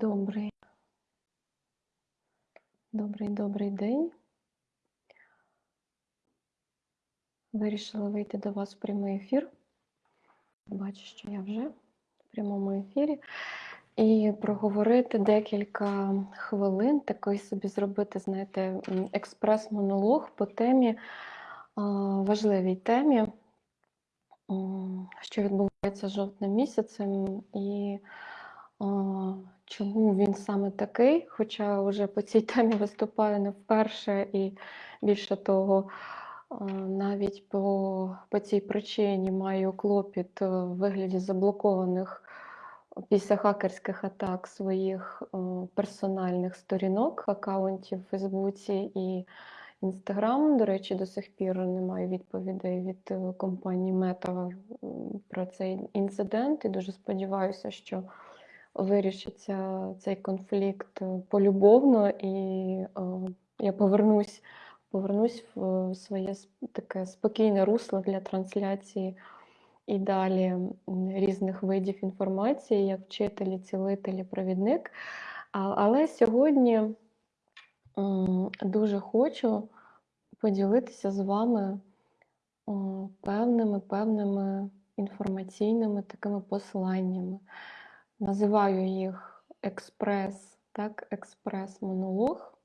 Добрий, добрий, добрий день. Вирішила вийти до вас в прямий ефір. Бачу, що я вже в прямому ефірі. І проговорити декілька хвилин, такий собі зробити, знаєте, експрес-монолог по темі, важливій темі, що відбувається жовтним місяцем, і чому він саме такий, хоча вже по цій темі виступаю не вперше, і більше того, навіть по, по цій причині маю клопіт е, в вигляді заблокованих після хакерських атак своїх е, персональних сторінок, аккаунтів в Фейсбуці і Інстаграм. До речі, до сих пір немає відповідей від е, компанії Meta м, про цей інцидент, і дуже сподіваюся, що вирішиться цей конфлікт е, полюбовно, і е, я повернусь, повернусь в своє таке спокійне русло для трансляції і далі різних видів інформації, як вчителі, цілителі, провідник. Але сьогодні дуже хочу поділитися з вами певними певними інформаційними такими посланнями. Називаю їх експрес, так, експрес-монолог.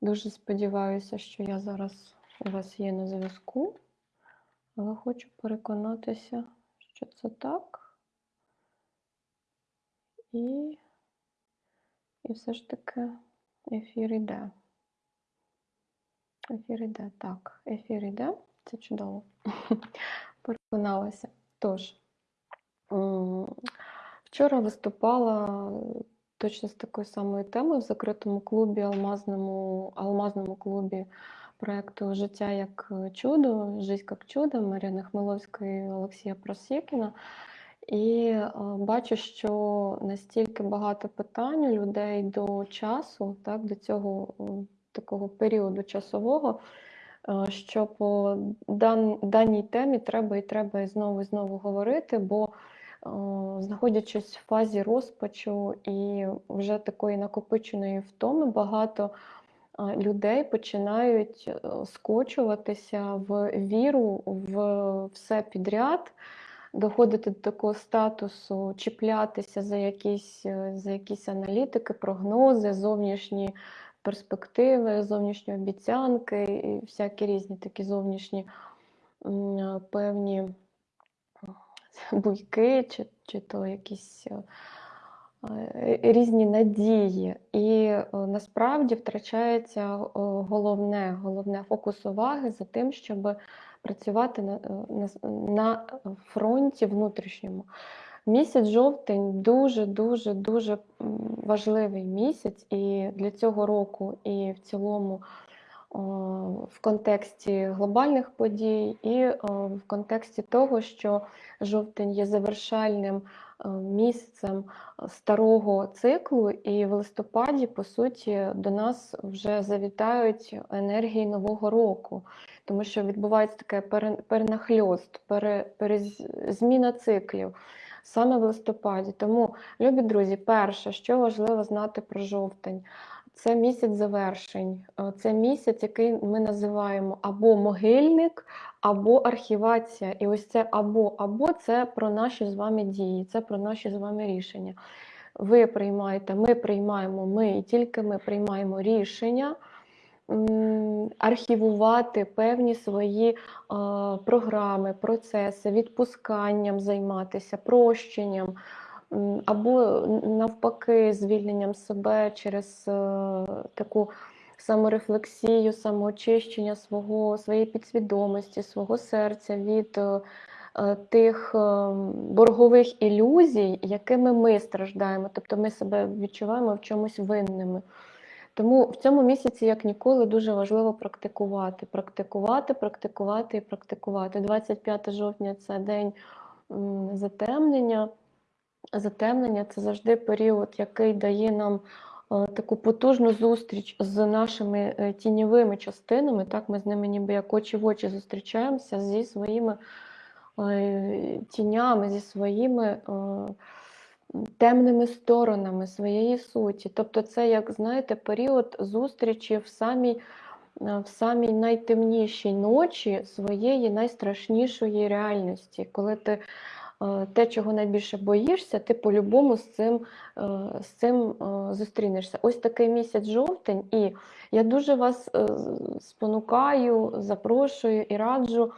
Дуже сподіваюся, що я зараз у вас є на зв'язку, але хочу переконатися, що це так. І, і все ж таки ефір іде. Ефір іде. Так, ефір іде. Це чудово. Переконалася. Тож, вчора виступала точно з такою самою темою в закритому клубі, алмазному, алмазному клубі проєкту Життя як чудо, Жизнь як чудо Мар'яни Хмеловської і Олексія Просєкіна. І е, бачу, що настільки багато питань у людей до часу, так, до цього такого періоду часового, е, що по дан, даній темі треба і треба і знову і знову говорити, бо е, знаходячись в фазі розпачу і вже такої накопиченої втоми, багато е, людей починають е, скочуватися в віру в все підряд доходити до такого статусу, чіплятися за якісь, е, за якісь аналітики, прогнози, зовнішні перспективи, зовнішні обіцянки і всякі різні такі зовнішні певні буйки, чи, чи то якісь е, е, різні надії. І е, насправді втрачається головне, головне фокус уваги за тим, щоб працювати на, на, на фронті внутрішньому. Місяць жовтень дуже, дуже, важливий місяць і для цього року, і в цілому в контексті глобальних подій, і в контексті того, що жовтень є завершальним е, місяцем старого циклу, і в листопаді, по суті, до нас вже завітають енергії нового року, тому що відбувається таке пере- перенахльост, пере, циклів саме в листопаді. Тому, любі друзі, перше, що важливо знати про жовтень. Це місяць завершень, Е, це місяць, який ми називаємо або могильник, або архівація. І ось це або або це про наші з вами дії, це про наші з вами рішення. Ви приймаєте, ми приймаємо, ми і тільки ми приймаємо рішення архівувати певні свої е, програми, процеси, відпусканням займатися, прощенням. Або навпаки, звільненням себе через е, таку саморефлексію, самоочищення свого, своєї підсвідомості, свого серця від е, е, тих боргових ілюзій, якими ми страждаємо. Тобто ми себе відчуваємо в чомусь винними. Тому в цьому місяці, як ніколи, дуже важливо практикувати, практикувати, практикувати і практикувати. 25 жовтня це день затемнення. Затемнення це завжди період, який дає нам е, таку потужну зустріч з нашими е, тіньовими частинами. Так, ми з ними ніби як очі в очі зустрічаємося зі своїми е, тінями, зі своїми темними сторонами своєї суті. Тобто, це, як знаєте, період зустрічі в самій в самій найтемнішій ночі своєї найстрашнішої реальності, коли ти те, чого найбільше боїшся, ти по-любому з цим е, з цим е, зустрінешся. Ось такий місяць жовтень, і я дуже вас спонукаю, запрошую і раджу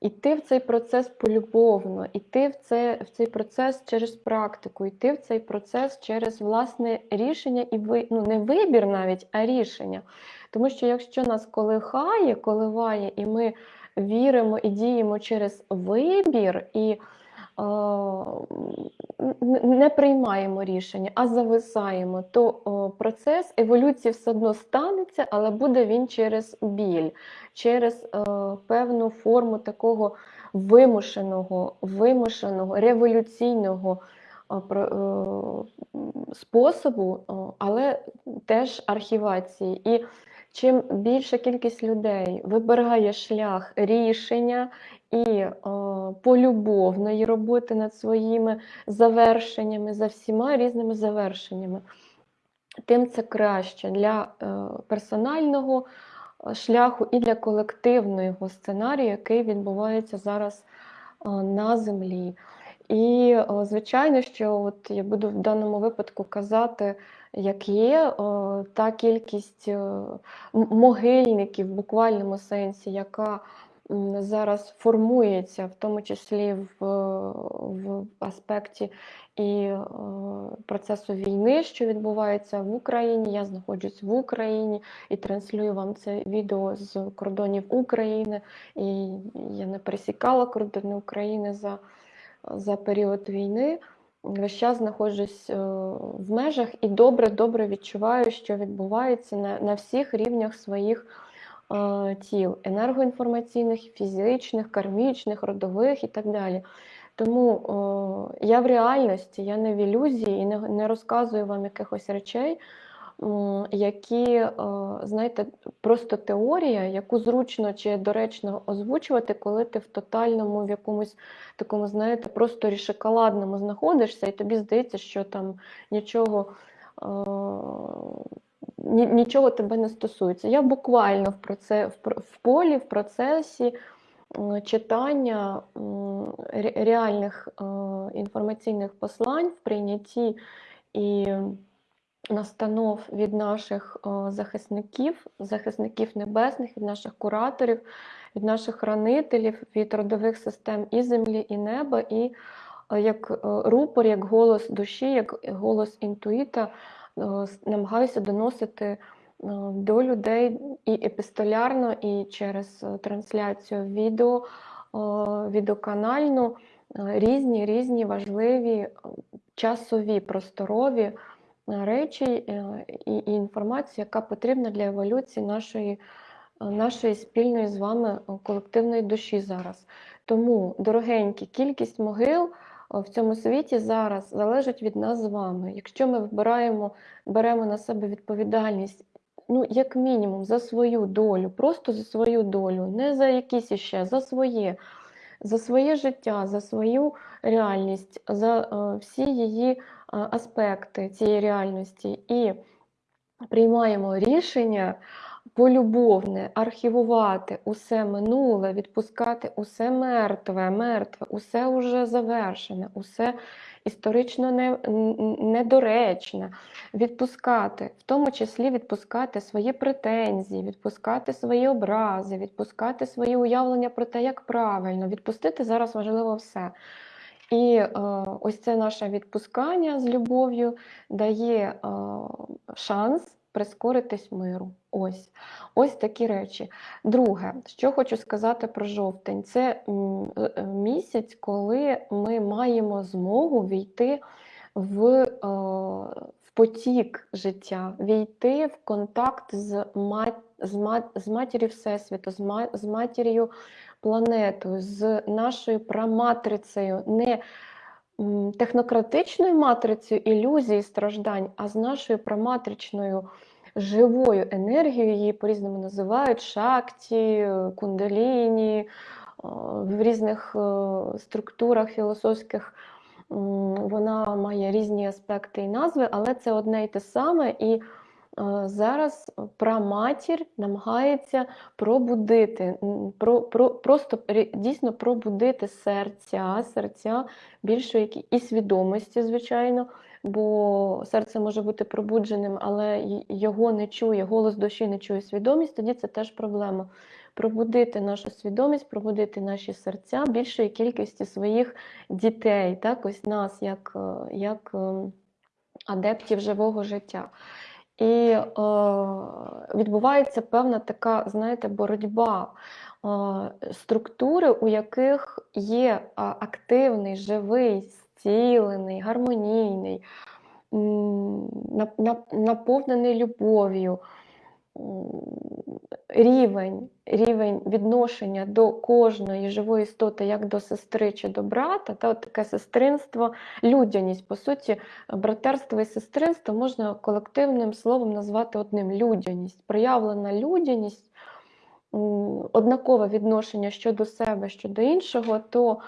йти в цей процес полюбовно, йти в це, в цей процес через практику, йти в цей процес через власне рішення і ви, ну, не вибір навіть, а рішення. Тому що якщо нас колихає, коливає, і ми віримо і діємо через вибір. і не приймаємо рішення, а зависаємо, то процес еволюції все одно станеться, але буде він через біль, через певну форму такого вимушеного, вимушеного, революційного е, способу, але теж архівації. І чим більша кількість людей вибирає шлях рішення і о, полюбовної роботи над своїми завершеннями, за всіма різними завершеннями, тим це краще для е, персонального е, шляху і для колективного сценарію, який відбувається зараз е, на землі. І, звичайно, що от я буду в даному випадку казати, як є, та кількість могильників в буквальному сенсі, яка зараз формується, в тому числі в в аспекті і е, процесу війни, що відбувається в Україні. Я знаходжусь в Україні і транслюю вам це відео з кордонів України. І я не пересікала кордони України за, за період війни. Весь час знаходжусь е, в межах і добре-добре відчуваю, що відбувається на, на всіх рівнях своїх. Е, тіл енергоінформаційних, фізичних, кармічних, родових і так далі. Тому о, я в реальності, я не в ілюзії і не, не розказую вам якихось речей, які, знаєте, просто теорія, яку зручно чи доречно озвучувати, коли ти в тотальному, в якомусь такому, знаєте, просторі шоколадному знаходишся, і тобі здається, що там нічого нічого тебе не стосується. Я буквально в проце, в полі, в процесі читання реальних е, інформаційних послань в прийнятті і настанов від наших е, захисників, захисників небесних, від наших кураторів, від наших хранителів, від родових систем і землі, і неба, і е, як рупор, як голос душі, як голос інтуїта. Е, намагаюся доносити е, до людей і епістолярно, і через е, трансляцію відео, відеоканальну різні різні важливі часові просторові речі і інформацію, яка потрібна для еволюції нашої, нашої спільної з вами колективної душі зараз. Тому, дорогенькі, кількість могил в цьому світі зараз залежить від нас з вами. Якщо ми вибираємо, беремо на себе відповідальність, ну, як мінімум, за свою долю, просто за свою долю, не за якісь іще, за своє, за своє життя, за свою реальність, за е, всі її е, аспекти цієї реальності і приймаємо рішення полюбовне, архівувати усе минуле, відпускати усе мертве, мертве, усе уже завершене, усе історично не, недоречне, відпускати, в тому числі відпускати свої претензії, відпускати свої образи, відпускати свої уявлення про те, як правильно, відпустити зараз важливо все. І е, ось це наше відпускання з любов'ю дає е, шанс прискоритись миру. Ось ось такі речі. Друге, що хочу сказати про жовтень, це е, місяць, коли ми маємо змогу війти в е, в потік життя, війти в контакт з мат, з, мат, з матір'ю Всесвіту, з, мат, з матір'ю планетою, з нашою праматрицею. не Технократичною матрицею ілюзій страждань, а з нашою проматричною живою енергією, її по-різному називають шакті, кундаліні, в різних структурах філософських вона має різні аспекти і назви, але це одне й те саме. І е, зараз праматір намагається пробудити, про, про, просто дійсно пробудити серця, серця більшої і свідомості, звичайно, бо серце може бути пробудженим, але його не чує, голос душі не чує свідомість, тоді це теж проблема пробудити нашу свідомість, пробудити наші серця більшої кількості своїх дітей, так, ось нас, як е, як е, адептів живого життя. І е, відбувається певна така, знаєте, боротьба е, структури, у яких є активний, живий, зцілений, гармонійний, наповнений любов'ю рівень рівень відношення до кожної живої істоти, як до сестри чи до брата, та от таке сестринство, людяність. По суті, братерство і сестринство можна колективним словом назвати одним людяність, проявлена людяність, однакове відношення щодо себе, щодо іншого, то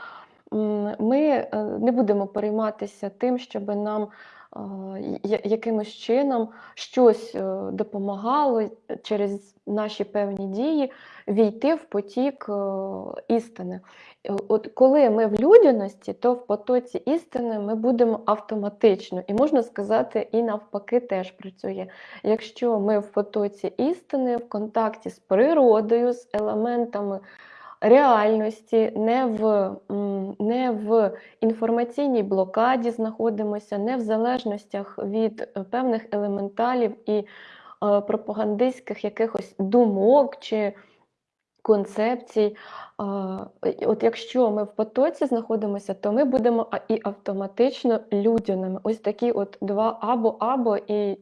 ми е, не будемо перейматися тим, щоб нам якимось чином щось е, допомагало через наші певні дії війти в потік е, істини. Е, от Коли ми в людяності, то в потоці істини ми будемо автоматично, і можна сказати, і навпаки теж працює. Якщо ми в потоці істини, в контакті з природою, з елементами реальності, не в не в інформаційній блокаді знаходимося, не в залежностях від е, певних елементалів і е, пропагандистських якихось думок чи концепцій. От Якщо ми в потоці знаходимося, то ми будемо і автоматично людяними. Ось такі от два або-або, і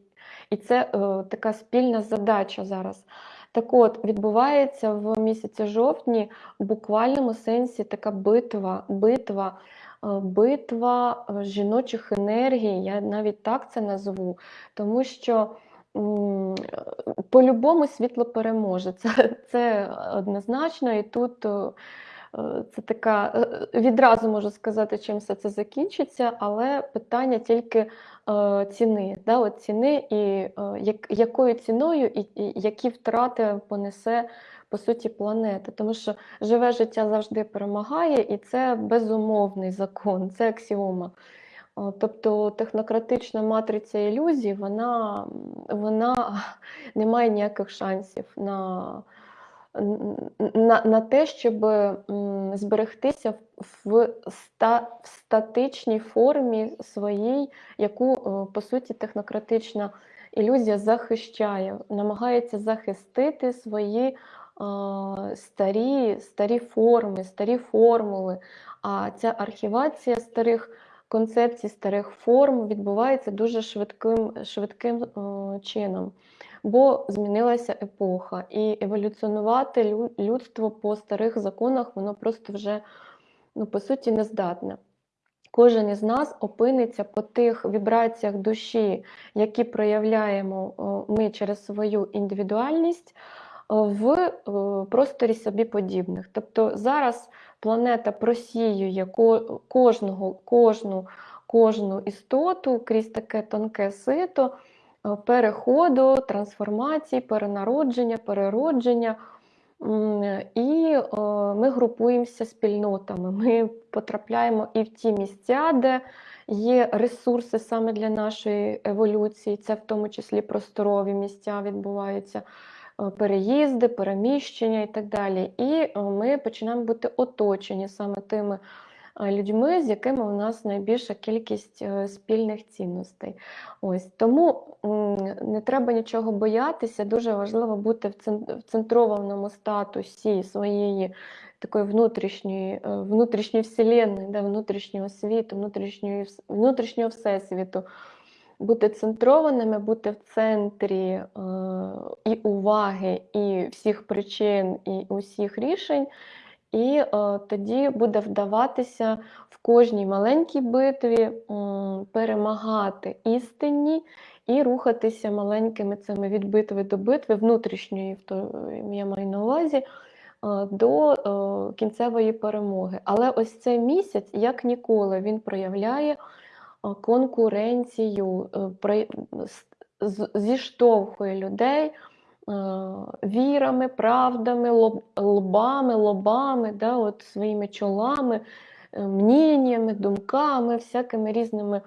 і це е, така спільна задача зараз. Так от, відбувається в місяці жовтні в буквальному сенсі така битва, битва, е, битва е, жіночих енергій, я навіть так це назву, тому що по-любому світло переможе. Це, Це однозначно, і тут. Е, це така відразу можу сказати, чим все це закінчиться, але питання тільки Е, ціни, да, от ціни і е, як, якою ціною і, і які втрати понесе по суті планета. Тому що живе життя завжди перемагає, і це безумовний закон, це аксіома. Тобто технократична матриця ілюзій, вона, вона не має ніяких шансів на на на те, щоб зберегтися в ста, в статичній формі своїй, яку, е, по суті, технократична ілюзія захищає, намагається захистити свої старі, старі форми, старі формули. А ця архівація старих концепцій, старих форм відбувається дуже швидким, швидким е, чином бо змінилася епоха, і еволюціонувати людство по старих законах, воно просто вже, ну, по суті, не здатне. Кожен із нас опиниться по тих вібраціях душі, які проявляємо ми через свою індивідуальність в просторі собі подібних. Тобто зараз планета просіює кожного, кожну, кожну істоту крізь таке тонке сито. Е, переходу, трансформації, перенародження, переродження. І е, ми групуємося спільнотами. Ми потрапляємо і в ті місця, де є ресурси саме для нашої еволюції, це в тому числі просторові місця відбуваються, е, переїзди, переміщення і так далі. І ми починаємо бути оточені саме тими людьми, з якими у нас найбільша кількість е, спільних цінностей. Ось Тому не треба нічого боятися, дуже важливо бути в центрованому статусі своєї такої внутрішньої е, внутрішньої вселенної, да, внутрішнього світу, внутрішньої, внутрішнього всесвіту. Бути центрованими, бути в центрі е, і уваги, і всіх причин, і усіх рішень, і е, тоді буде вдаватися в кожній маленькій битві е, перемагати істинні і рухатися маленькими цими від битви до битви, внутрішньої, я маю на увазі, до е, кінцевої перемоги. Але ось цей місяць, як ніколи, він проявляє е, конкуренцію, е, з- зіштовхує людей е, вірами, правдами, лоб- лбами, лобами, да, от своїми чолами, мніннями, думками, всякими різними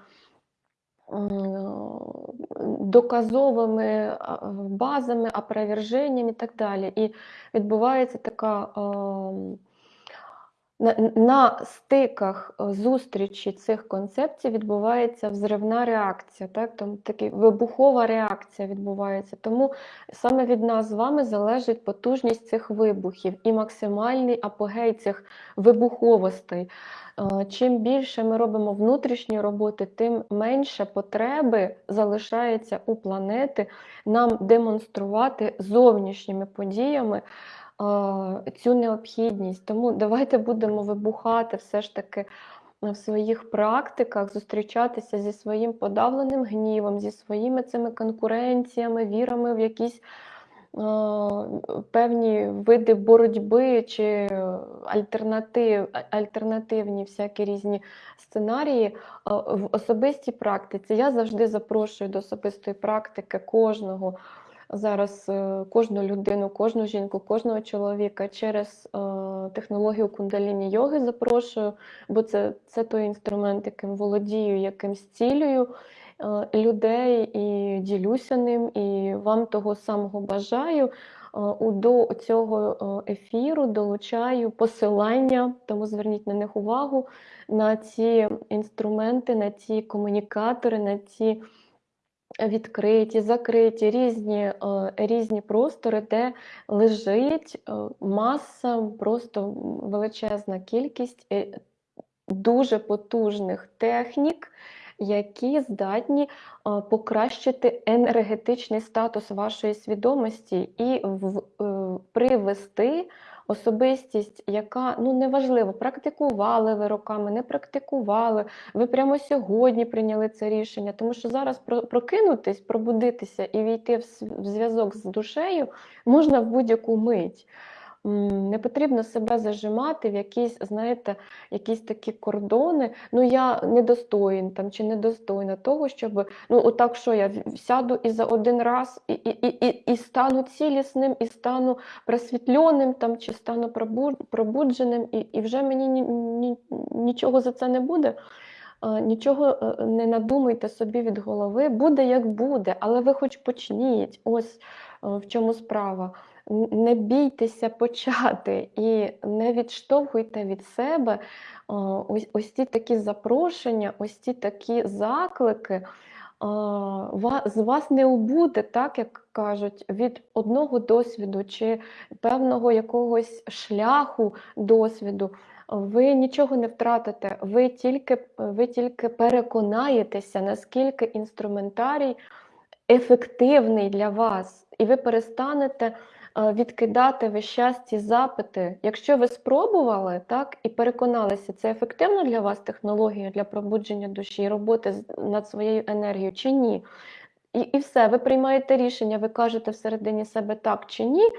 доказовими базами, опроверженнями і так далі. І відбувається така ем, на, стиках е, зустрічі цих концепцій відбувається взривна реакція, так? Там такі вибухова реакція відбувається. Тому саме від нас з вами залежить потужність цих вибухів і максимальний апогей цих вибуховостей. Е, Чим більше ми робимо внутрішньої роботи, тим менше потреби залишається у планети нам демонструвати зовнішніми подіями цю необхідність. Тому давайте будемо вибухати все ж таки в своїх практиках, зустрічатися зі своїм подавленим гнівом, зі своїми цими конкуренціями, вірами в якісь е, певні види боротьби чи альтернатив, альтернативні всякі різні сценарії е, в особистій практиці. Я завжди запрошую до особистої практики кожного зараз е, кожну людину, кожну жінку, кожного чоловіка через е, технологію кундаліні йоги запрошую, бо це, це той інструмент, яким володію, яким зцілюю е, людей і ділюся ним, і вам того самого бажаю. До цього ефіру долучаю посилання, тому зверніть на них увагу на ці інструменти, на ці комунікатори, на ці відкриті, закриті, різні, е, різні простори, де лежить е, маса, просто величезна кількість е, дуже потужних технік, які здатні покращити енергетичний статус вашої свідомості і привести особистість, яка ну неважливо, практикували ви роками, не практикували. Ви прямо сьогодні прийняли це рішення, тому що зараз про- прокинутись, пробудитися і війти в зв'язок з душею можна в будь-яку мить. Не потрібно себе зажимати в якісь, знаєте, якісь такі кордони. Ну я недостоїн там чи недостойна того, щоб ну отак, що я сяду і за один раз і, і, і, і, стану цілісним, і стану просвітленим там, чи стану пробудженим, і, і вже мені ні, ні, нічого за це не буде. Нічого е, не надумайте собі від голови, буде як буде, але ви хоч почніть. Ось е, в чому справа. Не бійтеся почати і не відштовхуйте від себе ось, ось ці такі запрошення, ось ці такі заклики. З вас не убуде, так як кажуть, від одного досвіду чи певного якогось шляху досвіду. Ви нічого не втратите, ви тільки, ви тільки переконаєтеся, наскільки інструментарій ефективний для вас, і ви перестанете відкидати весь час ці запити. Якщо ви спробували так, і переконалися, це ефективно для вас технологія для пробудження душі, роботи над своєю енергією чи ні. І, і все, ви приймаєте рішення, ви кажете всередині себе так чи ні,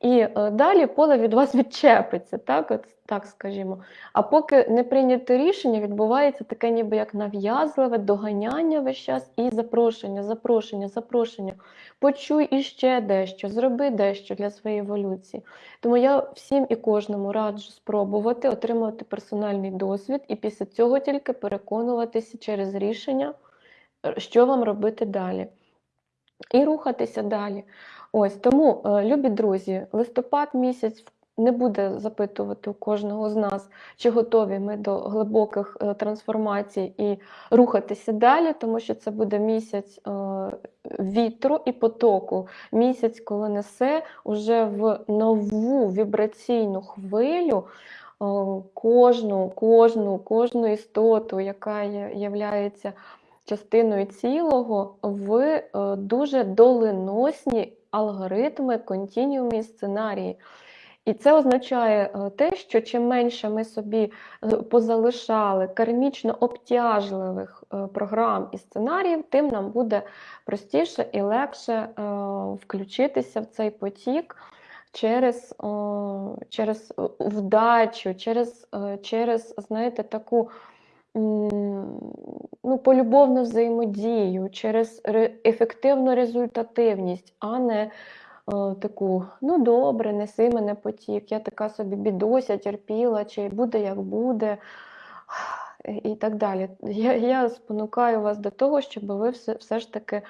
і е, далі поле від вас відчепиться, так, от, так скажімо. А поки не прийняте рішення, відбувається таке ніби як нав'язливе доганяння весь час і запрошення, запрошення, запрошення. Почуй іще дещо, зроби дещо для своєї еволюції. Тому я всім і кожному раджу спробувати отримати персональний досвід і після цього тільки переконуватися через рішення, е, що вам робити далі і рухатися далі. Ось тому, е, любі друзі, листопад місяць не буде запитувати у кожного з нас, чи готові ми до глибоких е, трансформацій і рухатися далі, тому що це буде місяць е, вітру і потоку, місяць, коли несе уже в нову вібраційну хвилю. Кожну, кожну, кожну істоту, яка є, частиною цілого в дуже доленосні алгоритми, континіуми і сценарії. І це означає е, те, що чим менше ми собі позалишали кармічно обтяжливих е, програм і сценаріїв, тим нам буде простіше і легше е, включитися в цей потік через, через вдачу, через, через, знаєте, таку ну, полюбовну взаємодію, через ре- ефективну результативність, а не е, таку, ну добре, неси мене потік, я така собі бідося, терпіла, чи буде як буде, і так далі. Я, я спонукаю вас до того, щоб ви все, все ж таки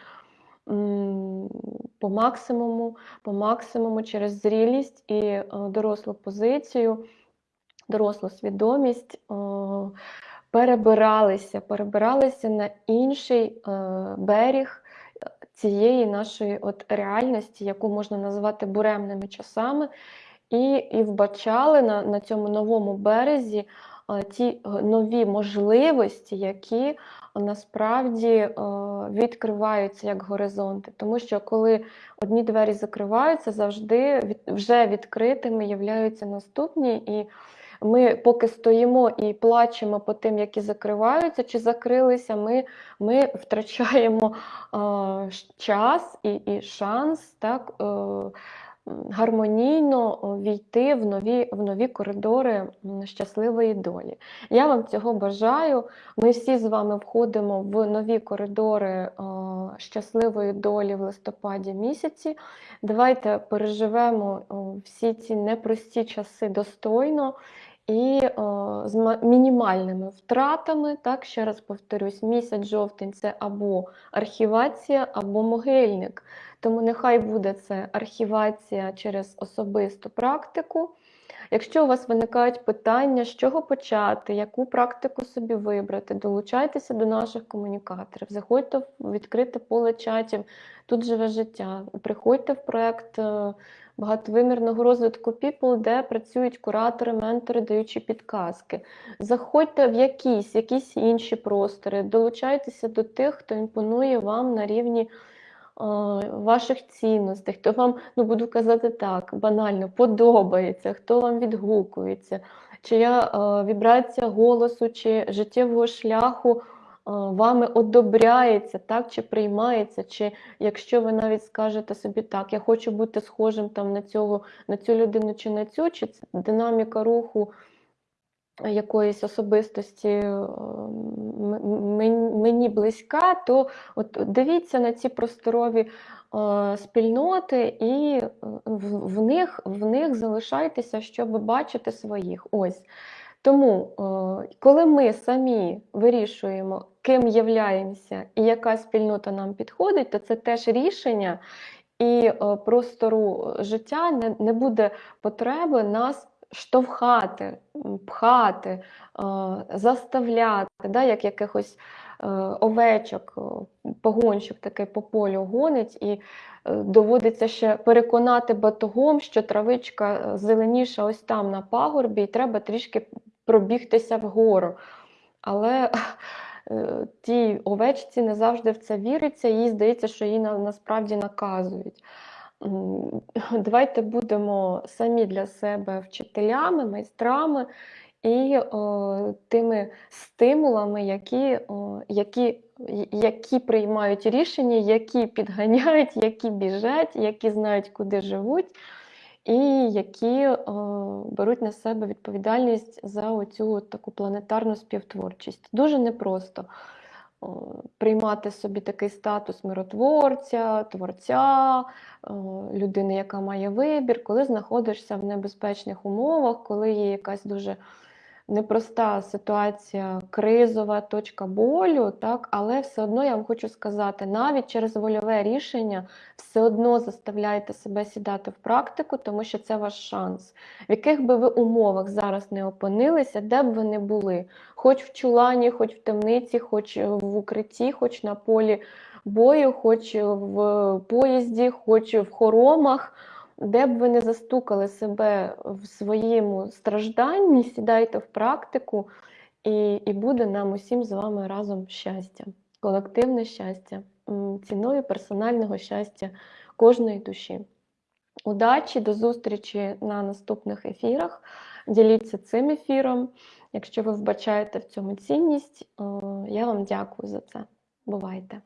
по максимуму, по максимуму через зрілість і е, дорослу позицію, дорослу свідомість е, перебиралися, перебиралися на інший е, берег цієї нашої от реальності, яку можна назвати буремними часами, і, і вбачали на, на цьому новому березі е, ті е, нові можливості, які насправді відкриваються як горизонти. Тому що коли одні двері закриваються, завжди вже відкритими являються наступні. І ми поки стоїмо і плачемо по тим, які закриваються чи закрилися, ми ми втрачаємо е, час і, і шанс так, е, гармонійно е, війти в нові, в нові коридори щасливої долі. Я вам цього бажаю. Ми всі з вами входимо в нові коридори е, щасливої долі в листопаді місяці. Давайте переживемо всі ці непрості часи достойно і о, з ма- мінімальними втратами. Так, ще раз повторюсь, місяць жовтень це або архівація, або могильник. Тому нехай буде це архівація через особисту практику. Якщо у вас виникають питання, з чого почати, яку практику собі вибрати, долучайтеся до наших комунікаторів, заходьте в відкрите поле чатів, тут живе життя. Приходьте в проект е, багатовимірного розвитку People, де працюють куратори, ментори, даючи підказки. Заходьте в якісь, якісь інші простори, долучайтеся до тих, хто імпонує вам на рівні ваших цінностей, хто вам, ну буду казати так, банально подобається, хто вам відгукується, чия вібрація голосу чи життєвого шляху вами одобряється, так, чи приймається, чи якщо ви навіть скажете собі так, я хочу бути схожим там на цього, на цю людину чи на цю, чи динаміка руху якоїсь особистості е, мені близька, то от дивіться на ці просторові е, спільноти і е, в, них, в них залишайтеся, щоб бачити своїх. Ось. Тому, коли ми самі вирішуємо, ким являємося і яка спільнота нам підходить, то це теж рішення, і простору життя не буде потреби нас штовхати, пхати, е, заставляти, да, як якихось е, овечок, о, погонщик такий по полю гонить, і е, доводиться ще переконати батогом, що травичка е, зеленіша ось там на пагорбі, і треба трішки пробігтися вгору. Але е, тій овечці не завжди в це віриться, їй здається, що її на- насправді наказують. Давайте будемо самі для себе вчителями, майстрами і о, тими стимулами, які, о, які, які приймають рішення, які підганяють, які біжать, які знають, куди живуть, і які о, беруть на себе відповідальність за оцю таку планетарну співтворчість. Дуже непросто приймати собі такий статус миротворця, творця, людини, яка має вибір, коли знаходишся в небезпечних умовах, коли є якась дуже непроста ситуація, кризова точка болю, так, але все одно я вам хочу сказати, навіть через вольове рішення все одно заставляйте себе сідати в практику, тому що це ваш шанс. В яких би ви умовах зараз не опинилися, де б ви не були, хоч в чулані, хоч в темниці, хоч в укритті, хоч на полі бою, хоч в поїзді, хоч в хоромах. Де б ви не застукали себе в своєму стражданні, сідайте в практику, і, і буде нам усім з вами разом щастя, колективне щастя, ціною персонального щастя кожної душі. Удачі, до зустрічі на наступних ефірах. Діліться цим ефіром. Якщо ви вбачаєте в цьому цінність, я вам дякую за це. Бувайте!